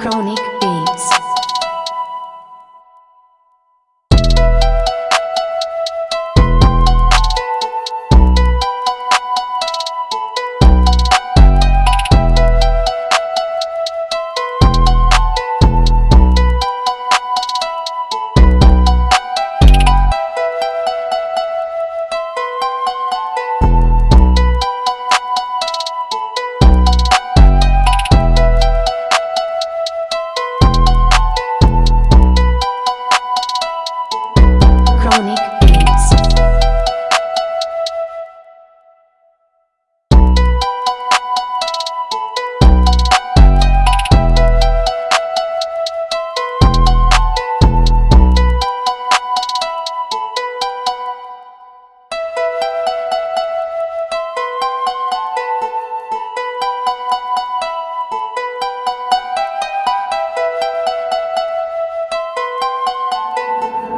chronic.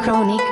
Chronique